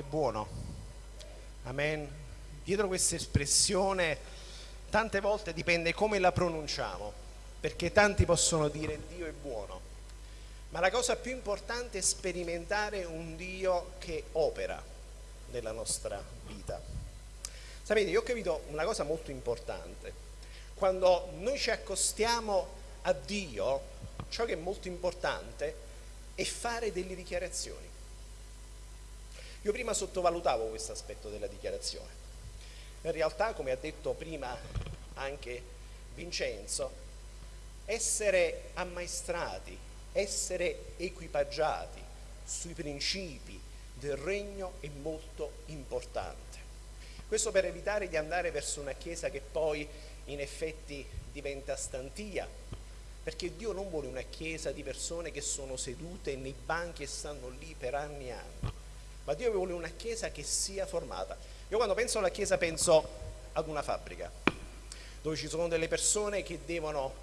È buono. Amen. Dietro questa espressione tante volte dipende come la pronunciamo, perché tanti possono dire Dio è buono. Ma la cosa più importante è sperimentare un Dio che opera nella nostra vita. Sapete, io ho capito una cosa molto importante. Quando noi ci accostiamo a Dio, ciò che è molto importante è fare delle dichiarazioni. Io prima sottovalutavo questo aspetto della dichiarazione. In realtà, come ha detto prima anche Vincenzo, essere ammaestrati, essere equipaggiati sui principi del regno è molto importante. Questo per evitare di andare verso una chiesa che poi in effetti diventa stantia, perché Dio non vuole una chiesa di persone che sono sedute nei banchi e stanno lì per anni e anni ma Dio vuole una chiesa che sia formata. Io quando penso alla chiesa penso ad una fabbrica, dove ci sono delle persone che devono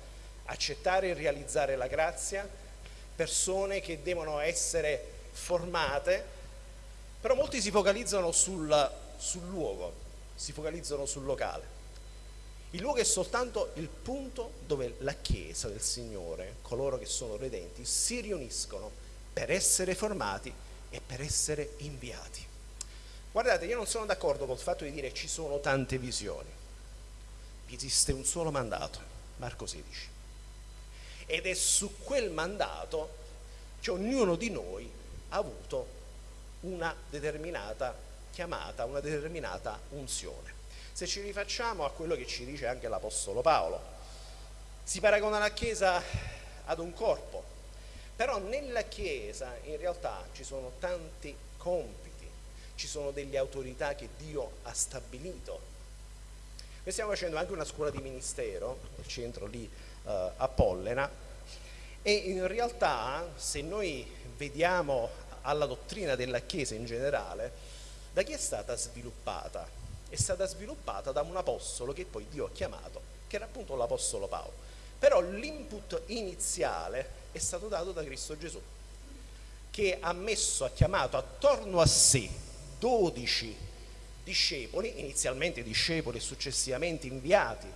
accettare e realizzare la grazia, persone che devono essere formate, però molti si focalizzano sul, sul luogo, si focalizzano sul locale. Il luogo è soltanto il punto dove la Chiesa del Signore, coloro che sono redenti, si riuniscono per essere formati e per essere inviati. Guardate, io non sono d'accordo col fatto di dire ci sono tante visioni. Esiste un solo mandato, Marco 16. Ed è su quel mandato che ognuno di noi ha avuto una determinata chiamata, una determinata unzione. Se ci rifacciamo a quello che ci dice anche l'Apostolo Paolo, si paragona la Chiesa ad un corpo, però nella Chiesa in realtà ci sono tanti compiti, ci sono delle autorità che Dio ha stabilito. Noi stiamo facendo anche una scuola di ministero, il centro lì eh, a Pollena, e in realtà se noi vediamo alla dottrina della Chiesa in generale, da chi è stata sviluppata? È stata sviluppata da un apostolo che poi Dio ha chiamato, che era appunto l'apostolo Paolo. Però l'input iniziale è stato dato da Cristo Gesù, che ha messo, ha chiamato attorno a sé 12 discepoli, inizialmente discepoli e successivamente inviati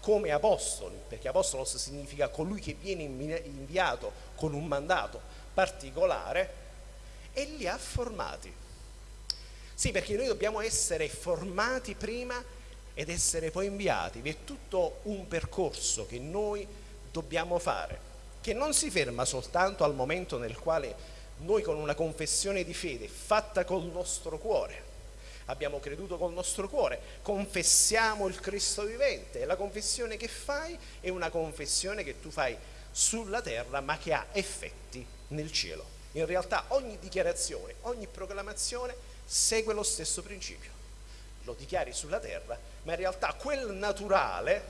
come apostoli, perché apostolos significa colui che viene inviato con un mandato particolare, e li ha formati. Sì, perché noi dobbiamo essere formati prima ed essere poi inviati. Vi è tutto un percorso che noi dobbiamo fare che non si ferma soltanto al momento nel quale noi con una confessione di fede fatta col nostro cuore, abbiamo creduto col nostro cuore, confessiamo il Cristo vivente la confessione che fai è una confessione che tu fai sulla terra ma che ha effetti nel cielo. In realtà ogni dichiarazione, ogni proclamazione segue lo stesso principio. Lo dichiari sulla terra, ma in realtà quel naturale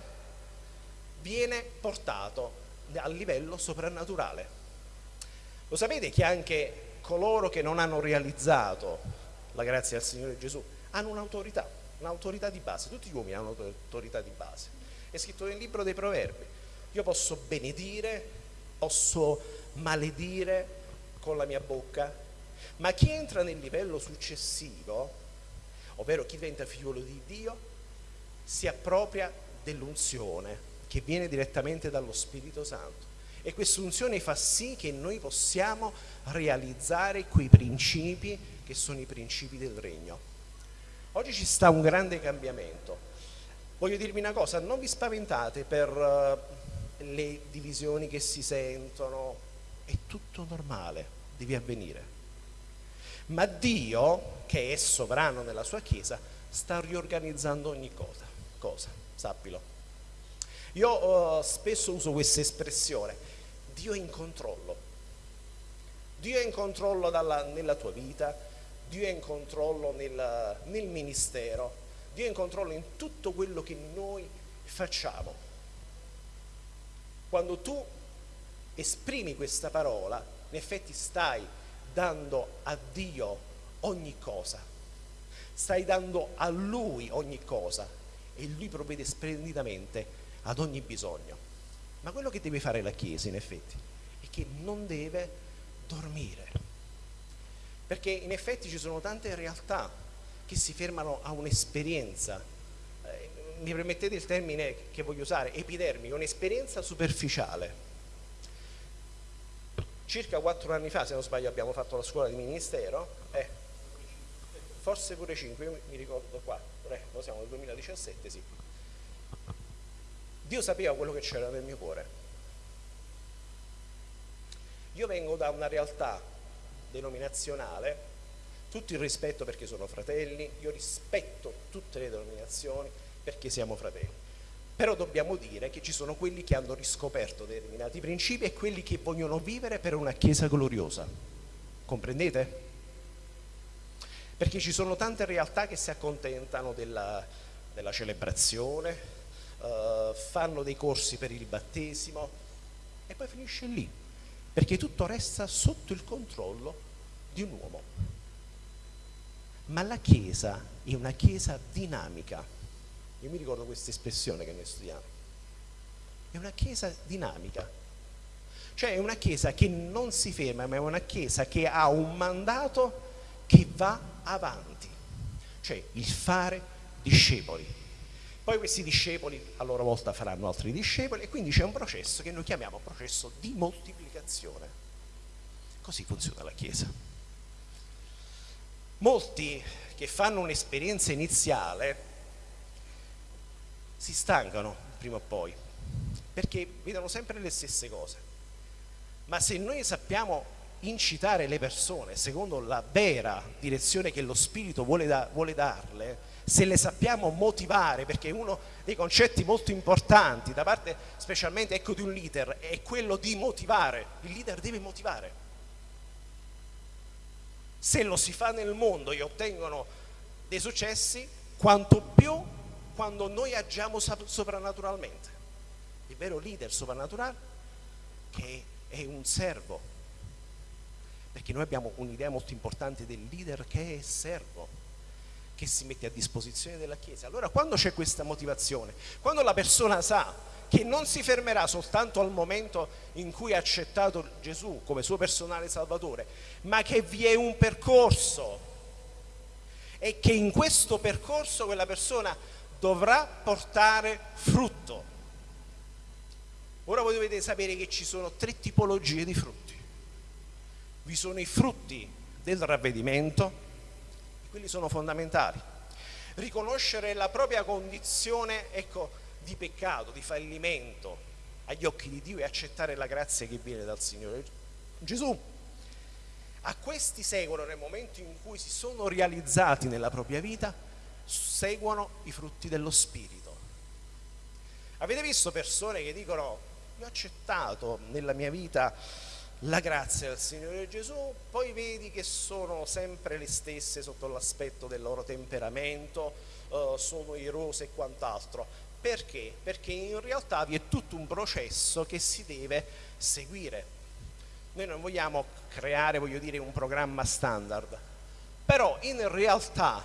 viene portato a livello soprannaturale. Lo sapete che anche coloro che non hanno realizzato la grazia del Signore Gesù hanno un'autorità, un'autorità di base, tutti gli uomini hanno un'autorità di base. È scritto nel libro dei proverbi, io posso benedire, posso maledire con la mia bocca, ma chi entra nel livello successivo, ovvero chi diventa figliolo di Dio, si appropria dell'unzione che viene direttamente dallo Spirito Santo. E questa unzione fa sì che noi possiamo realizzare quei principi che sono i principi del regno. Oggi ci sta un grande cambiamento. Voglio dirvi una cosa, non vi spaventate per uh, le divisioni che si sentono, è tutto normale, deve avvenire. Ma Dio, che è sovrano nella sua Chiesa, sta riorganizzando ogni cosa, cosa sappilo. Io uh, spesso uso questa espressione, Dio è in controllo. Dio è in controllo dalla, nella tua vita, Dio è in controllo nel, nel ministero, Dio è in controllo in tutto quello che noi facciamo. Quando tu esprimi questa parola, in effetti stai dando a Dio ogni cosa, stai dando a Lui ogni cosa e Lui provvede splendidamente ad ogni bisogno. Ma quello che deve fare la Chiesa in effetti è che non deve dormire. Perché in effetti ci sono tante realtà che si fermano a un'esperienza. Eh, mi permettete il termine che voglio usare, epidermica, un'esperienza superficiale. Circa quattro anni fa, se non sbaglio, abbiamo fatto la scuola di ministero, eh, forse pure cinque, mi ricordo quattro, eh, siamo nel 2017, sì. Dio sapeva quello che c'era nel mio cuore. Io vengo da una realtà denominazionale, tutto il rispetto perché sono fratelli, io rispetto tutte le denominazioni perché siamo fratelli. Però dobbiamo dire che ci sono quelli che hanno riscoperto determinati principi e quelli che vogliono vivere per una Chiesa gloriosa. Comprendete? Perché ci sono tante realtà che si accontentano della, della celebrazione, uh, fanno dei corsi per il battesimo e poi finisce lì perché tutto resta sotto il controllo di un uomo. Ma la Chiesa è una Chiesa dinamica. Io mi ricordo questa espressione che noi studiamo. È una Chiesa dinamica. Cioè è una Chiesa che non si ferma, ma è una Chiesa che ha un mandato che va avanti. Cioè il fare discepoli. Poi questi discepoli a loro volta faranno altri discepoli e quindi c'è un processo che noi chiamiamo processo di moltiplicazione. Così funziona la Chiesa. Molti che fanno un'esperienza iniziale si stancano prima o poi perché vedono sempre le stesse cose. Ma se noi sappiamo incitare le persone secondo la vera direzione che lo Spirito vuole, da, vuole darle, se le sappiamo motivare, perché uno dei concetti molto importanti da parte specialmente ecco, di un leader è quello di motivare, il leader deve motivare. Se lo si fa nel mondo e ottengono dei successi, quanto più quando noi agiamo soprannaturalmente. Il vero leader soprannaturale che è un servo, perché noi abbiamo un'idea molto importante del leader che è servo che si mette a disposizione della Chiesa. Allora quando c'è questa motivazione, quando la persona sa che non si fermerà soltanto al momento in cui ha accettato Gesù come suo personale salvatore, ma che vi è un percorso e che in questo percorso quella persona dovrà portare frutto. Ora voi dovete sapere che ci sono tre tipologie di frutti. Vi sono i frutti del ravvedimento, quelli sono fondamentali. Riconoscere la propria condizione ecco, di peccato, di fallimento agli occhi di Dio e accettare la grazia che viene dal Signore Gesù. A questi seguono nel momento in cui si sono realizzati nella propria vita, seguono i frutti dello Spirito. Avete visto persone che dicono, io ho accettato nella mia vita la grazia del Signore Gesù, poi vedi che sono sempre le stesse sotto l'aspetto del loro temperamento, eh, sono irose e quant'altro. Perché? Perché in realtà vi è tutto un processo che si deve seguire. Noi non vogliamo creare, voglio dire, un programma standard, però in realtà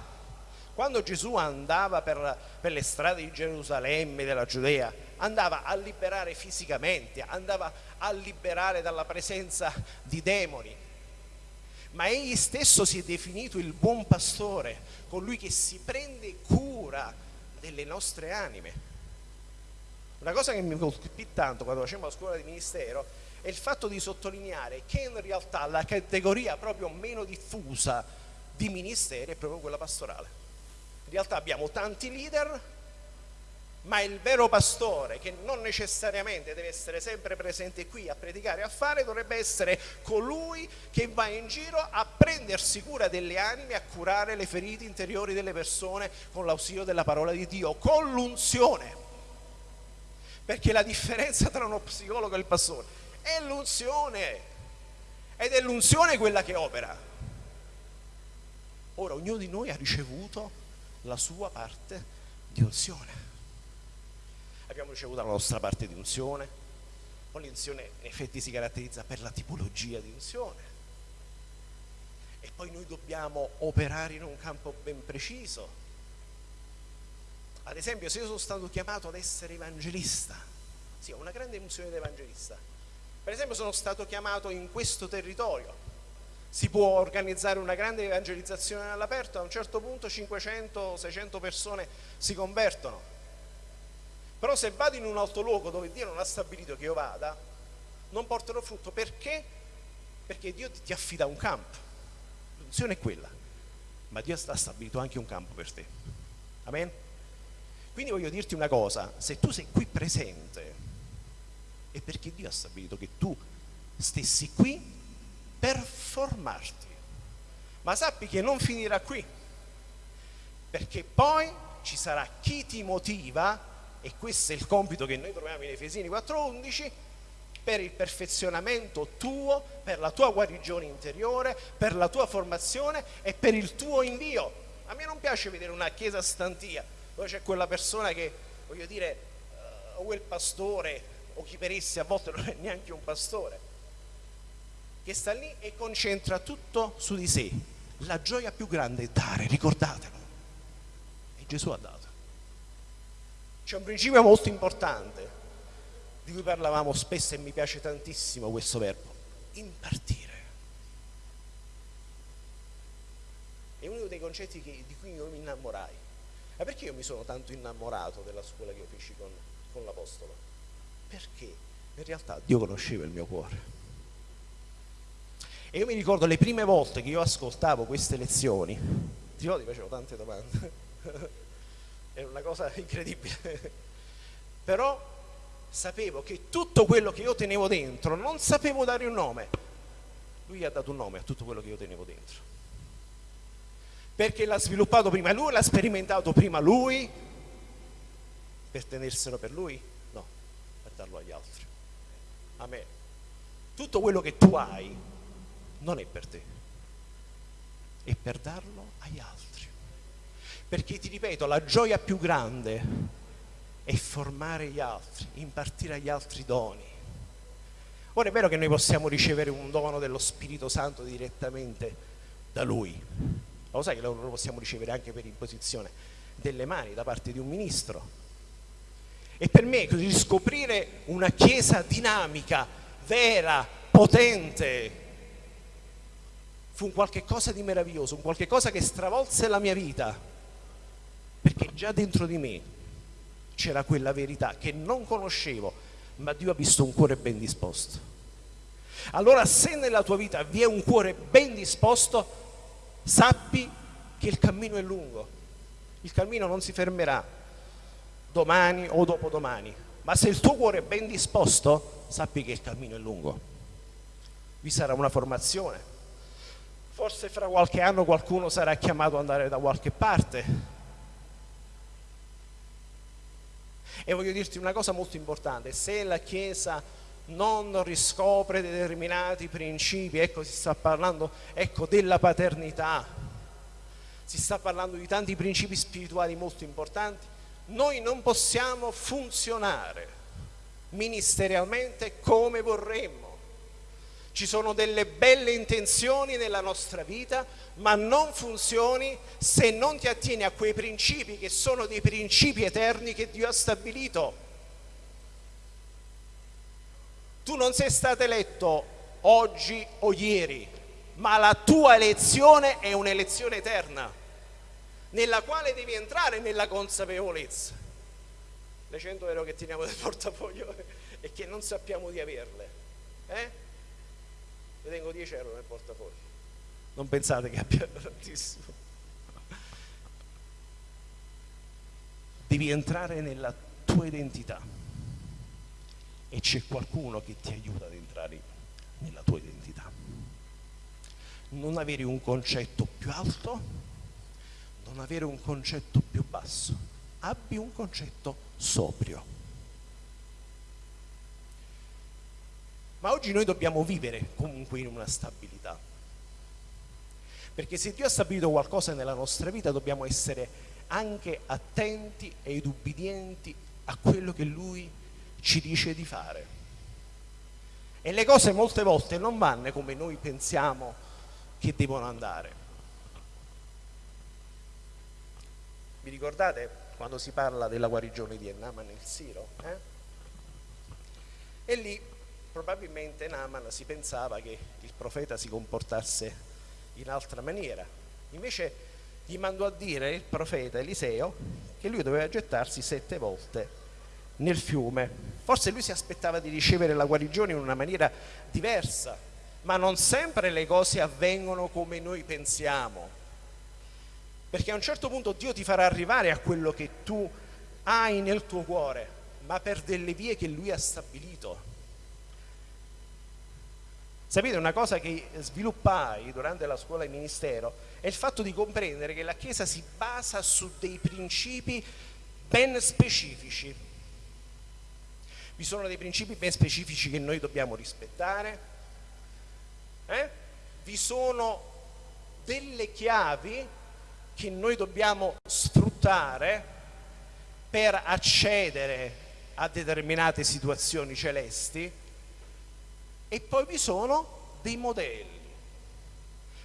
quando Gesù andava per, per le strade di Gerusalemme, della Giudea, andava a liberare fisicamente, andava a liberare dalla presenza di demoni. Ma egli stesso si è definito il buon pastore, colui che si prende cura delle nostre anime. Una cosa che mi colpì tanto quando facevo la scuola di ministero è il fatto di sottolineare che in realtà la categoria proprio meno diffusa di ministeri è proprio quella pastorale. In realtà abbiamo tanti leader, ma il vero pastore, che non necessariamente deve essere sempre presente qui a predicare e a fare, dovrebbe essere colui che va in giro a prendersi cura delle anime, a curare le ferite interiori delle persone con l'ausilio della parola di Dio, con l'unzione. Perché la differenza tra uno psicologo e il pastore è l'unzione, ed è l'unzione quella che opera. Ora ognuno di noi ha ricevuto la sua parte di unzione. Abbiamo ricevuto la nostra parte di unzione, poi l'unzione in effetti si caratterizza per la tipologia di unzione. E poi noi dobbiamo operare in un campo ben preciso. Ad esempio, se io sono stato chiamato ad essere evangelista, sì, ho una grande unzione di evangelista. Per esempio, sono stato chiamato in questo territorio si può organizzare una grande evangelizzazione all'aperto, a un certo punto 500-600 persone si convertono. Però se vado in un altro luogo dove Dio non ha stabilito che io vada, non porterò frutto. Perché? Perché Dio ti affida un campo. L'unzione è quella, ma Dio ha stabilito anche un campo per te. Amen? Quindi voglio dirti una cosa, se tu sei qui presente, è perché Dio ha stabilito che tu stessi qui per formarti. Ma sappi che non finirà qui, perché poi ci sarà chi ti motiva, e questo è il compito che noi troviamo in Efesini 4.11, per il perfezionamento tuo, per la tua guarigione interiore, per la tua formazione e per il tuo invio. A me non piace vedere una chiesa stantia dove c'è quella persona che, voglio dire, uh, o il pastore o chi per essi a volte non è neanche un pastore, che sta lì e concentra tutto su di sé. La gioia più grande è dare, ricordatelo. E Gesù ha dato. C'è un principio molto importante di cui parlavamo spesso e mi piace tantissimo questo verbo, impartire. È uno dei concetti che, di cui io mi innamorai. Ma perché io mi sono tanto innamorato della scuola che io feci con, con l'Apostolo? Perché in realtà Dio conosceva il mio cuore e io mi ricordo le prime volte che io ascoltavo queste lezioni, ti ricordi, facevo tante domande, era una cosa incredibile, però sapevo che tutto quello che io tenevo dentro, non sapevo dare un nome, lui ha dato un nome a tutto quello che io tenevo dentro, perché l'ha sviluppato prima lui, l'ha sperimentato prima lui, per tenerselo per lui? No, per darlo agli altri. A me. Tutto quello che tu hai non è per te, è per darlo agli altri. Perché ti ripeto, la gioia più grande è formare gli altri, impartire agli altri doni. Ora è vero che noi possiamo ricevere un dono dello Spirito Santo direttamente da Lui, ma lo sai che lo possiamo ricevere anche per imposizione delle mani da parte di un ministro. E per me riscoprire una chiesa dinamica, vera, potente, fu un qualche cosa di meraviglioso, un qualche cosa che stravolse la mia vita, perché già dentro di me c'era quella verità che non conoscevo, ma Dio ha visto un cuore ben disposto. Allora se nella tua vita vi è un cuore ben disposto, sappi che il cammino è lungo, il cammino non si fermerà domani o dopodomani, ma se il tuo cuore è ben disposto, sappi che il cammino è lungo. Vi sarà una formazione, forse fra qualche anno qualcuno sarà chiamato ad andare da qualche parte. E voglio dirti una cosa molto importante, se la Chiesa non riscopre determinati principi, ecco si sta parlando ecco, della paternità, si sta parlando di tanti principi spirituali molto importanti, noi non possiamo funzionare ministerialmente come vorremmo ci sono delle belle intenzioni nella nostra vita, ma non funzioni se non ti attieni a quei principi che sono dei principi eterni che Dio ha stabilito. Tu non sei stato eletto oggi o ieri, ma la tua elezione è un'elezione eterna, nella quale devi entrare nella consapevolezza. Le 100 euro che teniamo nel portafoglio e che non sappiamo di averle. Eh? Io tengo 10 euro nel portafoglio. Non pensate che abbia tantissimo. Devi entrare nella tua identità. E c'è qualcuno che ti aiuta ad entrare nella tua identità. Non avere un concetto più alto non avere un concetto più basso. Abbi un concetto sobrio Ma oggi noi dobbiamo vivere comunque in una stabilità. Perché se Dio ha stabilito qualcosa nella nostra vita dobbiamo essere anche attenti ed ubbidienti a quello che Lui ci dice di fare. E le cose molte volte non vanno come noi pensiamo che devono andare. Vi ricordate quando si parla della guarigione di Ennaman nel Siro? Eh? E lì probabilmente Naaman si pensava che il profeta si comportasse in altra maniera. Invece gli mandò a dire il profeta Eliseo che lui doveva gettarsi sette volte nel fiume. Forse lui si aspettava di ricevere la guarigione in una maniera diversa, ma non sempre le cose avvengono come noi pensiamo. Perché a un certo punto Dio ti farà arrivare a quello che tu hai nel tuo cuore, ma per delle vie che lui ha stabilito. Sapete, una cosa che sviluppai durante la scuola di ministero è il fatto di comprendere che la Chiesa si basa su dei principi ben specifici. Vi sono dei principi ben specifici che noi dobbiamo rispettare. Eh? Vi sono delle chiavi che noi dobbiamo sfruttare per accedere a determinate situazioni celesti e poi vi sono dei modelli.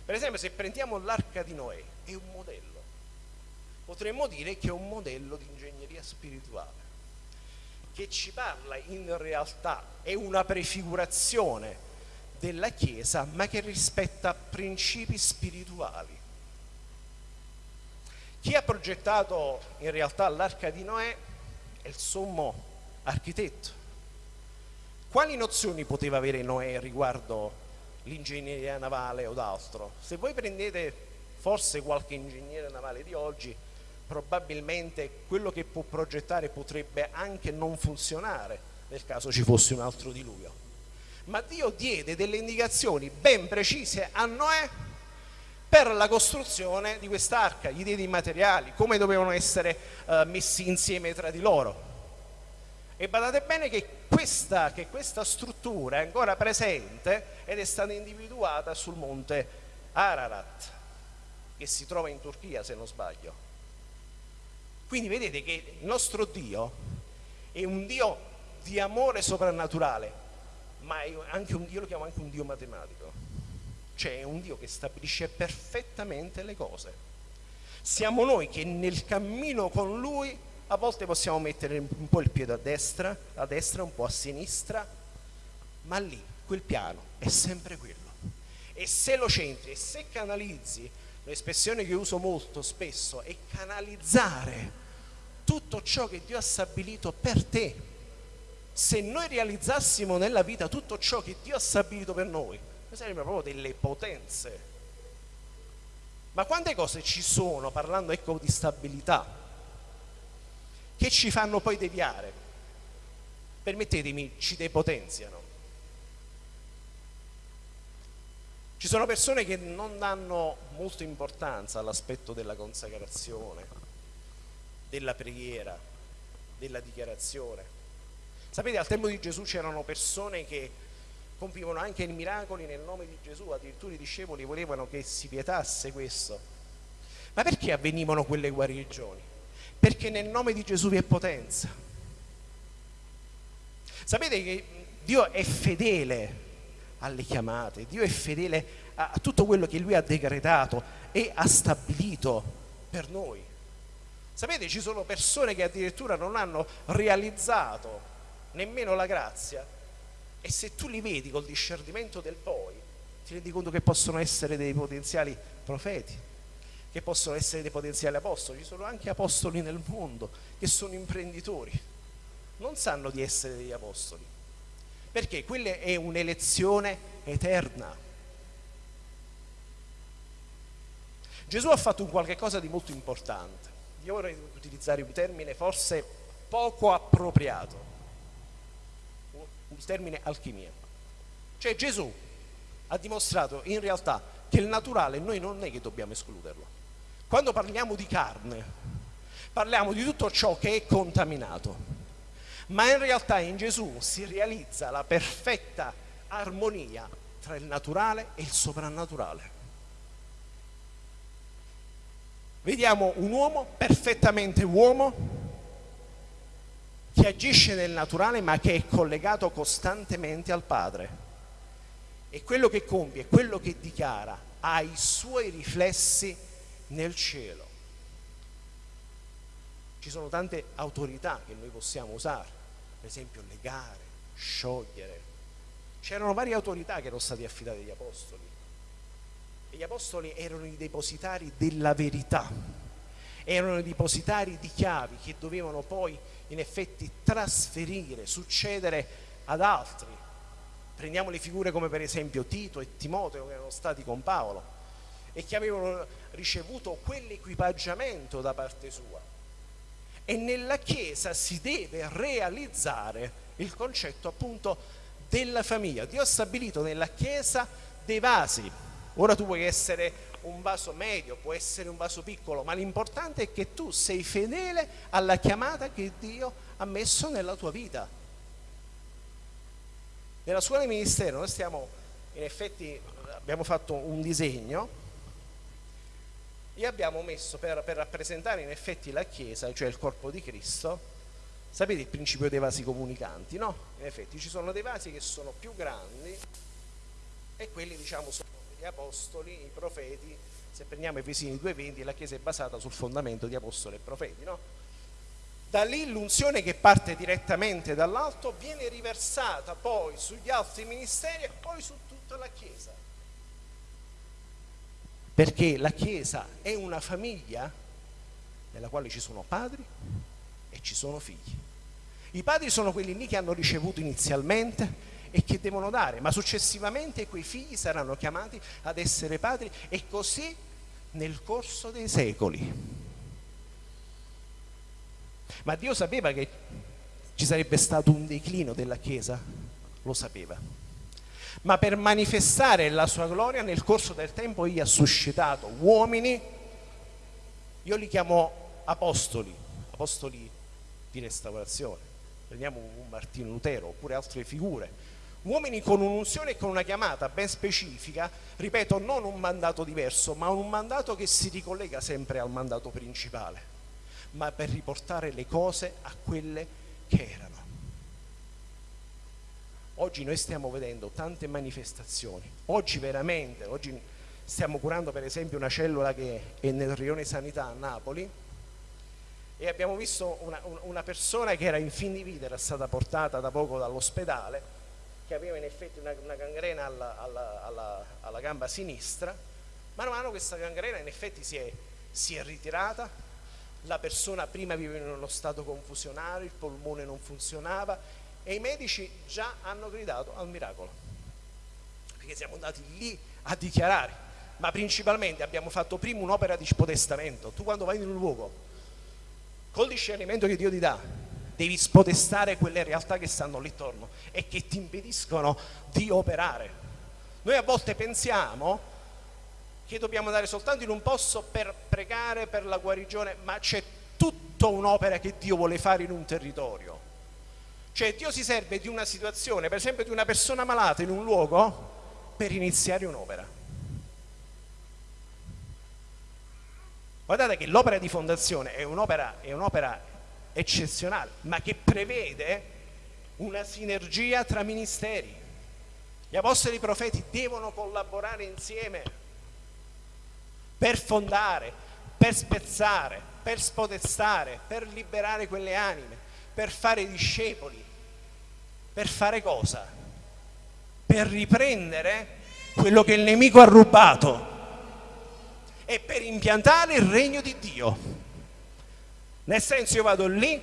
Per esempio se prendiamo l'arca di Noè, è un modello. Potremmo dire che è un modello di ingegneria spirituale, che ci parla in realtà, è una prefigurazione della Chiesa, ma che rispetta principi spirituali. Chi ha progettato in realtà l'arca di Noè è il sommo architetto, quali nozioni poteva avere Noè riguardo l'ingegneria navale o d'altro? Se voi prendete forse qualche ingegnere navale di oggi, probabilmente quello che può progettare potrebbe anche non funzionare nel caso ci fosse un altro diluvio. Ma Dio diede delle indicazioni ben precise a Noè per la costruzione di quest'arca, gli diede i materiali, come dovevano essere uh, messi insieme tra di loro. E badate bene che questa, che questa struttura è ancora presente ed è stata individuata sul monte Ararat, che si trova in Turchia se non sbaglio. Quindi vedete che il nostro Dio è un Dio di amore soprannaturale, ma è anche un Dio, lo chiamo anche un Dio matematico, cioè è un Dio che stabilisce perfettamente le cose. Siamo noi che nel cammino con Lui a volte possiamo mettere un po' il piede a destra, a destra, un po' a sinistra, ma lì, quel piano, è sempre quello. E se lo centri e se canalizzi, l'espressione che uso molto spesso è canalizzare tutto ciò che Dio ha stabilito per te. Se noi realizzassimo nella vita tutto ciò che Dio ha stabilito per noi, noi saremmo proprio delle potenze. Ma quante cose ci sono, parlando ecco di stabilità, che ci fanno poi deviare. Permettetemi, ci depotenziano. Ci sono persone che non danno molta importanza all'aspetto della consacrazione, della preghiera, della dichiarazione. Sapete, al tempo di Gesù c'erano persone che compivano anche i miracoli nel nome di Gesù, addirittura i discepoli volevano che si vietasse questo. Ma perché avvenivano quelle guarigioni? Perché nel nome di Gesù vi è potenza. Sapete che Dio è fedele alle chiamate, Dio è fedele a tutto quello che Lui ha decretato e ha stabilito per noi. Sapete, ci sono persone che addirittura non hanno realizzato nemmeno la grazia e se tu li vedi col discernimento del poi, ti rendi conto che possono essere dei potenziali profeti che possono essere dei potenziali apostoli, ci sono anche apostoli nel mondo che sono imprenditori, non sanno di essere degli apostoli, perché? Quella è un'elezione eterna. Gesù ha fatto un qualche cosa di molto importante, io vorrei utilizzare un termine forse poco appropriato, un termine alchimia, cioè Gesù ha dimostrato in realtà che il naturale noi non è che dobbiamo escluderlo, quando parliamo di carne, parliamo di tutto ciò che è contaminato, ma in realtà in Gesù si realizza la perfetta armonia tra il naturale e il soprannaturale. Vediamo un uomo perfettamente uomo che agisce nel naturale ma che è collegato costantemente al Padre e quello che compie, quello che dichiara ha i suoi riflessi nel cielo. Ci sono tante autorità che noi possiamo usare, per esempio legare, sciogliere, c'erano varie autorità che erano state affidate agli apostoli. E gli apostoli erano i depositari della verità, erano i depositari di chiavi che dovevano poi in effetti trasferire, succedere ad altri. Prendiamo le figure come per esempio Tito e Timoteo che erano stati con Paolo e che avevano ricevuto quell'equipaggiamento da parte sua. E nella Chiesa si deve realizzare il concetto appunto della famiglia. Dio ha stabilito nella Chiesa dei vasi. Ora tu puoi essere un vaso medio, può essere un vaso piccolo, ma l'importante è che tu sei fedele alla chiamata che Dio ha messo nella tua vita. Nella scuola di ministero noi stiamo, in effetti, abbiamo fatto un disegno e abbiamo messo per, per rappresentare in effetti la Chiesa, cioè il corpo di Cristo, Sapete il principio dei vasi comunicanti, no? In effetti ci sono dei vasi che sono più grandi e quelli diciamo sono gli apostoli, i profeti, se prendiamo Efesini 2.20 la Chiesa è basata sul fondamento di apostoli e profeti, no? Da lì l'unzione che parte direttamente dall'alto viene riversata poi sugli altri ministeri e poi su tutta la Chiesa. Perché la Chiesa è una famiglia nella quale ci sono padri e ci sono figli. I padri sono quelli lì che hanno ricevuto inizialmente e che devono dare, ma successivamente quei figli saranno chiamati ad essere padri e così nel corso dei secoli. Ma Dio sapeva che ci sarebbe stato un declino della Chiesa, lo sapeva. Ma per manifestare la sua gloria nel corso del tempo egli ha suscitato uomini, io li chiamo apostoli, apostoli di restaurazione prendiamo un Martino Lutero oppure altre figure, uomini con un'unzione e con una chiamata ben specifica, ripeto, non un mandato diverso, ma un mandato che si ricollega sempre al mandato principale, ma per riportare le cose a quelle che erano. Oggi noi stiamo vedendo tante manifestazioni, oggi veramente, oggi stiamo curando per esempio una cellula che è nel rione sanità a Napoli, e abbiamo visto una, una, persona che era in fin di vita, era stata portata da poco dall'ospedale, che aveva in effetti una, una gangrena alla, alla, alla, alla, gamba sinistra, mano a mano questa gangrena in effetti si è, si è ritirata, la persona prima viveva in uno stato confusionario, il polmone non funzionava e i medici già hanno gridato al miracolo, perché siamo andati lì a dichiarare, ma principalmente abbiamo fatto prima un'opera di spodestamento, tu quando vai in un luogo col discernimento che Dio ti dà, devi spodestare quelle realtà che stanno lì attorno e che ti impediscono di operare. Noi a volte pensiamo che dobbiamo andare soltanto in un posto per pregare per la guarigione, ma c'è tutta un'opera che Dio vuole fare in un territorio. Cioè Dio si serve di una situazione, per esempio di una persona malata in un luogo, per iniziare un'opera. Guardate che l'opera di fondazione è un'opera, un eccezionale, ma che prevede una sinergia tra ministeri. Gli apostoli e i profeti devono collaborare insieme per fondare, per spezzare, per spodestare, per liberare quelle anime, per fare discepoli, per fare cosa? Per riprendere quello che il nemico ha rubato è per impiantare il regno di Dio. Nel senso io vado lì,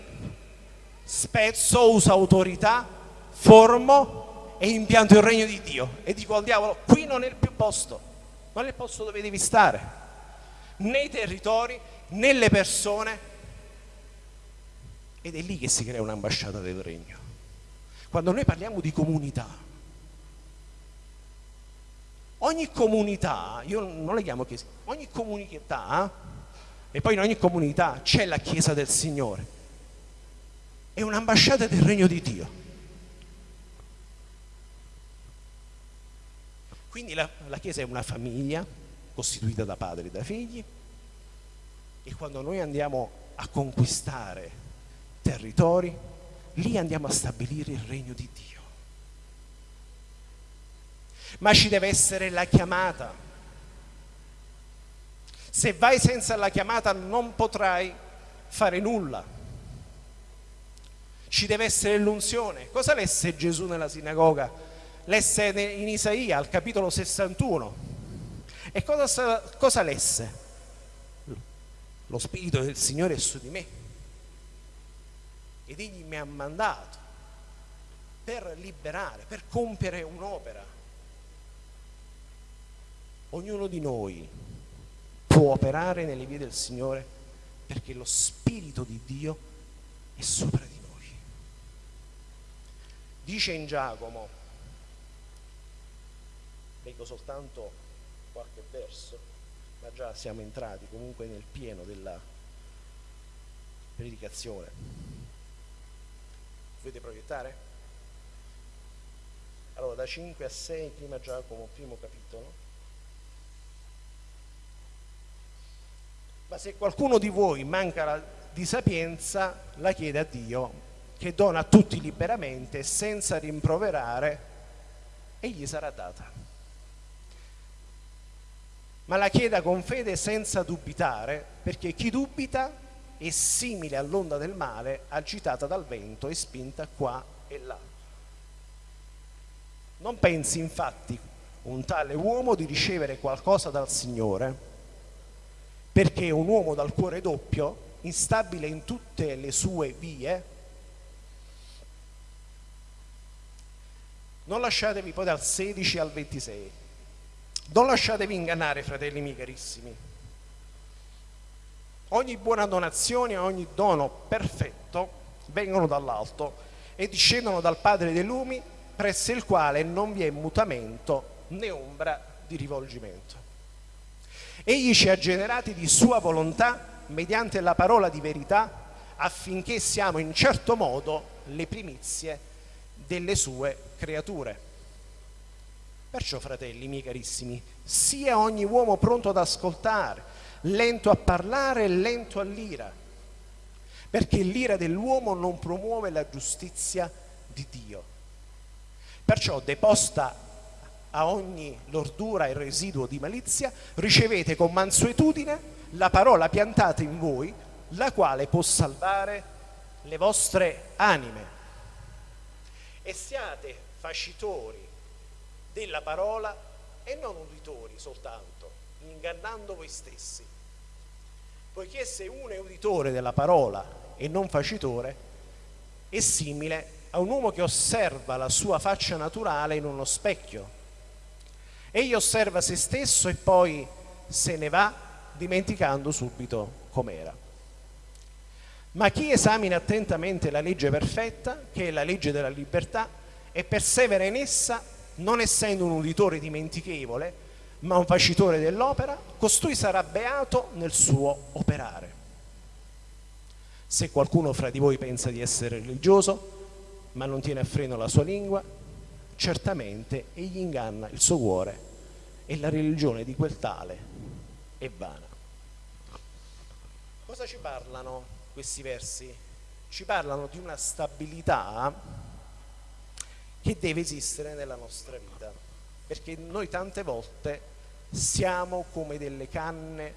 spezzo, uso autorità, formo e impianto il regno di Dio e dico al diavolo qui non è il più posto, non è il posto dove devi stare, nei territori, nelle persone ed è lì che si crea un'ambasciata del regno. Quando noi parliamo di comunità, ogni comunità, io non le chiamo chiese, ogni comunità, e poi in ogni comunità c'è la Chiesa del Signore, è un'ambasciata del regno di Dio. Quindi la, la Chiesa è una famiglia costituita da padri e da figli e quando noi andiamo a conquistare territori, lì andiamo a stabilire il regno di Dio ma ci deve essere la chiamata. Se vai senza la chiamata non potrai fare nulla. Ci deve essere l'unzione. Cosa lesse Gesù nella sinagoga lesse in Isaia al capitolo 61. E cosa, cosa lesse? Lo Spirito del Signore è su di me ed Egli mi ha mandato per liberare, per compiere un'opera. Ognuno di noi può operare nelle vie del Signore perché lo Spirito di Dio è sopra di noi. Dice in Giacomo, leggo soltanto qualche verso, ma già siamo entrati comunque nel pieno della predicazione. Volete proiettare? Allora, da 5 a 6, prima Giacomo, primo capitolo. Ma se qualcuno di voi manca di sapienza, la chiede a Dio, che dona a tutti liberamente, senza rimproverare, e gli sarà data. Ma la chieda con fede senza dubitare, perché chi dubita è simile all'onda del mare agitata dal vento e spinta qua e là. Non pensi infatti un tale uomo di ricevere qualcosa dal Signore, perché un uomo dal cuore doppio, instabile in tutte le sue vie, non lasciatevi poi dal 16 al 26, non lasciatevi ingannare, fratelli miei carissimi. Ogni buona donazione, ogni dono perfetto vengono dall'alto e discendono dal Padre dei lumi, presso il quale non vi è mutamento né ombra di rivolgimento. Egli ci ha generati di sua volontà mediante la parola di verità affinché siamo in certo modo le primizie delle sue creature. Perciò, fratelli miei carissimi, sia ogni uomo pronto ad ascoltare, lento a parlare e lento all'ira, perché l'ira dell'uomo non promuove la giustizia di Dio. Perciò, deposta a ogni lordura e residuo di malizia, ricevete con mansuetudine la parola piantata in voi, la quale può salvare le vostre anime. E siate facitori della parola e non uditori soltanto, ingannando voi stessi. Poiché se uno è uditore della parola e non facitore, è simile a un uomo che osserva la sua faccia naturale in uno specchio Egli osserva se stesso e poi se ne va dimenticando subito com'era. Ma chi esamina attentamente la legge perfetta, che è la legge della libertà, e persevera in essa, non essendo un uditore dimentichevole, ma un facitore dell'opera, costui sarà beato nel suo operare. Se qualcuno fra di voi pensa di essere religioso, ma non tiene a freno la sua lingua, certamente egli inganna il suo cuore e la religione di quel tale è vana. Cosa ci parlano questi versi? Ci parlano di una stabilità che deve esistere nella nostra vita, perché noi tante volte siamo come delle canne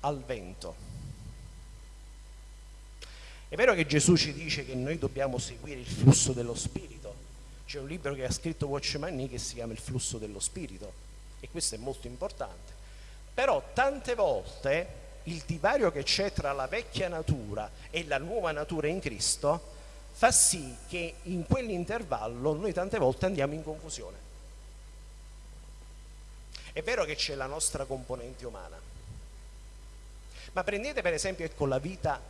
al vento. È vero che Gesù ci dice che noi dobbiamo seguire il flusso dello Spirito, c'è un libro che ha scritto Watchman Nee che si chiama Il flusso dello spirito e questo è molto importante. Però tante volte il divario che c'è tra la vecchia natura e la nuova natura in Cristo fa sì che in quell'intervallo noi tante volte andiamo in confusione. È vero che c'è la nostra componente umana, ma prendete per esempio ecco, la vita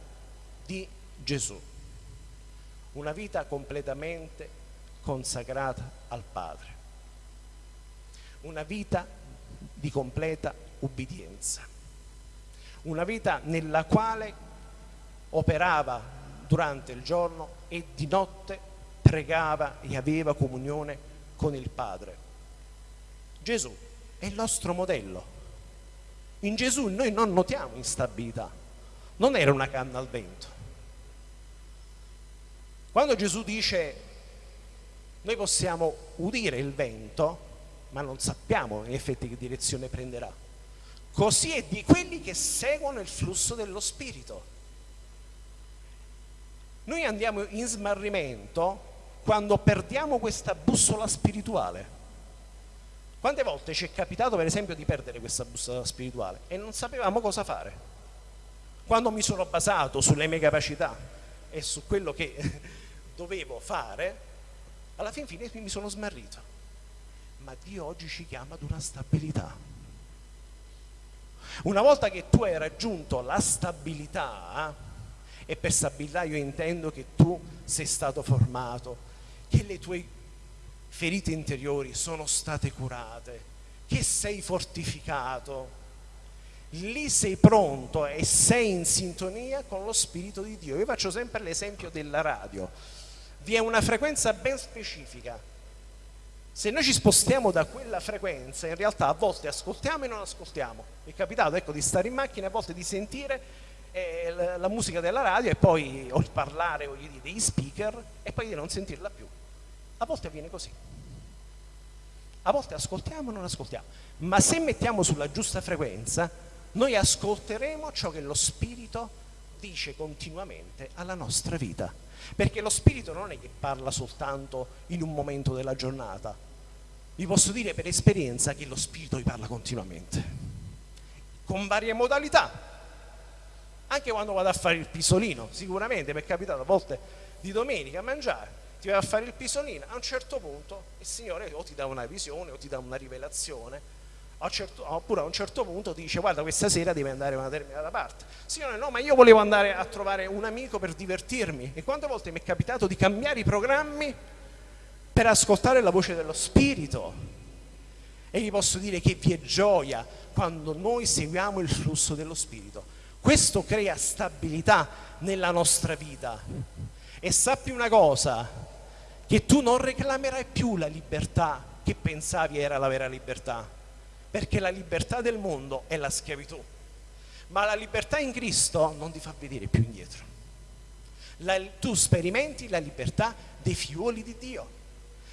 di Gesù, una vita completamente consacrata al Padre. Una vita di completa ubbidienza. Una vita nella quale operava durante il giorno e di notte pregava e aveva comunione con il Padre. Gesù è il nostro modello. In Gesù noi non notiamo instabilità, non era una canna al vento. Quando Gesù dice noi possiamo udire il vento, ma non sappiamo in effetti che direzione prenderà. Così è di quelli che seguono il flusso dello Spirito. Noi andiamo in smarrimento quando perdiamo questa bussola spirituale. Quante volte ci è capitato per esempio di perdere questa bussola spirituale e non sapevamo cosa fare? Quando mi sono basato sulle mie capacità e su quello che dovevo fare, alla fin fine mi sono smarrito. Ma Dio oggi ci chiama ad una stabilità. Una volta che tu hai raggiunto la stabilità, e per stabilità io intendo che tu sei stato formato, che le tue ferite interiori sono state curate, che sei fortificato, lì sei pronto e sei in sintonia con lo Spirito di Dio. Io faccio sempre l'esempio della radio. Vi è una frequenza ben specifica. Se noi ci spostiamo da quella frequenza, in realtà a volte ascoltiamo e non ascoltiamo. Mi è capitato ecco, di stare in macchina, a volte di sentire eh, la, musica della radio e poi o parlare o degli speaker e poi di non sentirla più. A volte avviene così. A volte ascoltiamo e non ascoltiamo. Ma se mettiamo sulla giusta frequenza, noi ascolteremo ciò che lo Spirito dice continuamente alla nostra vita. Perché lo Spirito non è che parla soltanto in un momento della giornata. Vi posso dire per esperienza che lo Spirito vi parla continuamente, con varie modalità. Anche quando vado a fare il pisolino, sicuramente mi è capitato a volte di domenica a mangiare, ti vai a fare il pisolino, a un certo punto il Signore o ti dà una visione o ti dà una rivelazione. Certo, oppure a un certo punto ti dice guarda questa sera devi andare a una determinata parte. Signore no ma io volevo andare a trovare un amico per divertirmi. E quante volte mi è capitato di cambiare i programmi per ascoltare la voce dello spirito. E vi posso dire che vi è gioia quando noi seguiamo il flusso dello spirito. Questo crea stabilità nella nostra vita. E sappi una cosa che tu non reclamerai più la libertà che pensavi era la vera libertà perché la libertà del mondo è la schiavitù, ma la libertà in Cristo non ti fa vedere più indietro. La, tu sperimenti la libertà dei figlioli di Dio.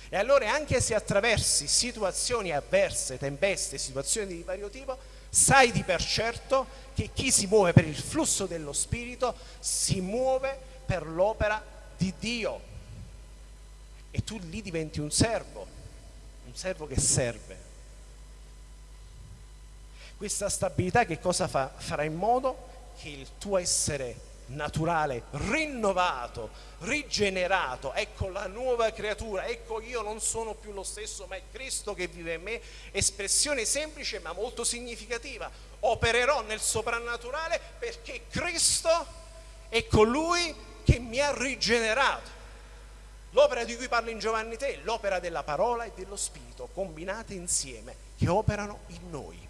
E allora anche se attraversi situazioni avverse, tempeste, situazioni di vario tipo, sai di per certo che chi si muove per il flusso dello Spirito si muove per l'opera di Dio. E tu lì diventi un servo, un servo che serve questa stabilità che cosa fa? Farà in modo che il tuo essere naturale, rinnovato, rigenerato, ecco la nuova creatura, ecco io non sono più lo stesso, ma è Cristo che vive in me, espressione semplice ma molto significativa, opererò nel soprannaturale perché Cristo è colui che mi ha rigenerato. L'opera di cui parla in Giovanni 3, l'opera della parola e dello Spirito, combinate insieme, che operano in noi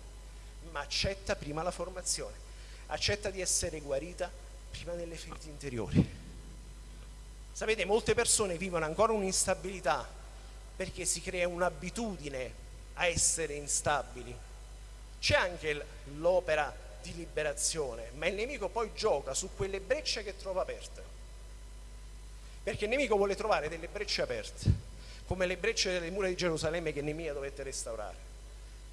ma accetta prima la formazione, accetta di essere guarita prima delle ferite interiori. Sapete, molte persone vivono ancora un'instabilità perché si crea un'abitudine a essere instabili. C'è anche l'opera di liberazione, ma il nemico poi gioca su quelle brecce che trova aperte. Perché il nemico vuole trovare delle brecce aperte, come le brecce delle mura di Gerusalemme che Nemia dovette restaurare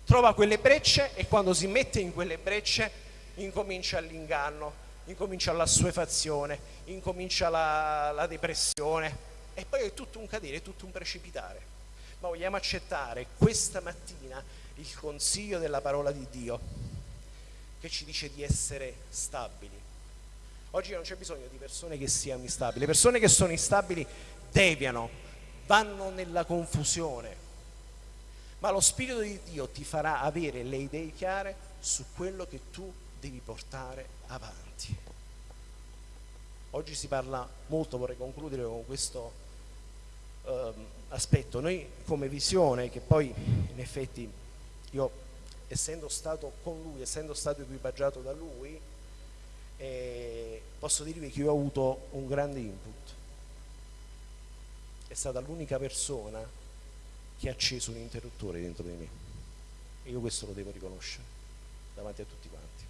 trova quelle brecce e quando si mette in quelle brecce incomincia l'inganno, incomincia l'assuefazione, incomincia la, la depressione e poi è tutto un cadere, è tutto un precipitare. Ma vogliamo accettare questa mattina il consiglio della parola di Dio che ci dice di essere stabili. Oggi non c'è bisogno di persone che siano instabili, le persone che sono instabili deviano, vanno nella confusione, ma lo Spirito di Dio ti farà avere le idee chiare su quello che tu devi portare avanti. Oggi si parla molto, vorrei concludere con questo eh, aspetto, noi come visione, che poi in effetti io essendo stato con lui, essendo stato equipaggiato da lui, eh, posso dirvi che io ho avuto un grande input. È stata l'unica persona che ha acceso un interruttore dentro di me. E io questo lo devo riconoscere davanti a tutti quanti.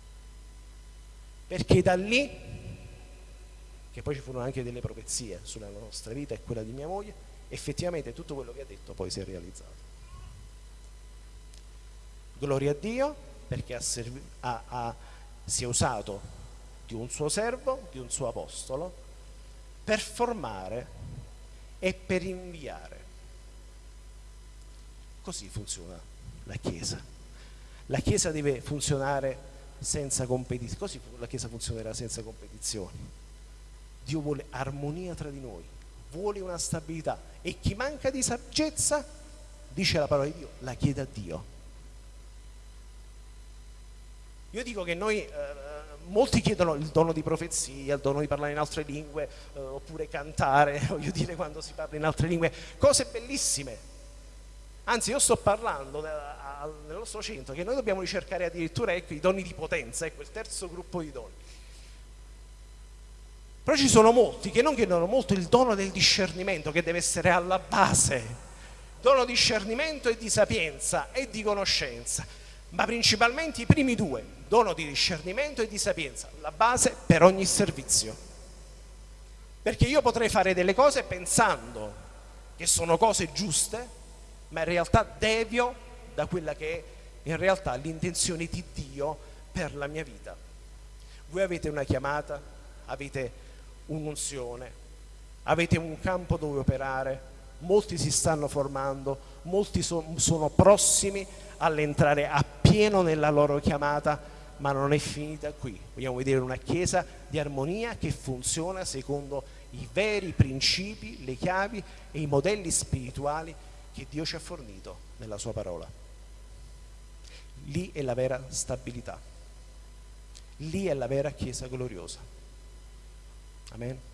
Perché da lì, che poi ci furono anche delle profezie sulla nostra vita e quella di mia moglie, effettivamente tutto quello che ha detto poi si è realizzato. Gloria a Dio perché ha ha, ha, si è usato di un suo servo, di un suo apostolo, per formare è per inviare. Così funziona la Chiesa. La Chiesa deve funzionare senza competizione, così la Chiesa funzionerà senza competizioni. Dio vuole armonia tra di noi, vuole una stabilità e chi manca di saggezza, dice la parola di Dio, la chiede a Dio. Io dico che noi, eh, molti chiedono il dono di profezia, il dono di parlare in altre lingue, eh, oppure cantare, voglio dire quando si parla in altre lingue, cose bellissime. Anzi, io sto parlando nel nostro centro che noi dobbiamo ricercare addirittura ecco, i doni di potenza, ecco il terzo gruppo di doni. Però ci sono molti che non chiedono molto il dono del discernimento che deve essere alla base. Dono di discernimento e di sapienza e di conoscenza, ma principalmente i primi due, dono di discernimento e di sapienza, la base per ogni servizio. Perché io potrei fare delle cose pensando che sono cose giuste, ma in realtà devio da quella che è in realtà l'intenzione di Dio per la mia vita. Voi avete una chiamata, avete un'unzione, avete un campo dove operare, molti si stanno formando, molti so, sono prossimi all'entrare appieno nella loro chiamata, ma non è finita qui. Vogliamo vedere una chiesa di armonia che funziona secondo i veri principi, le chiavi e i modelli spirituali che Dio ci ha fornito nella sua parola. Lì è la vera stabilità. Lì è la vera Chiesa gloriosa. Amen.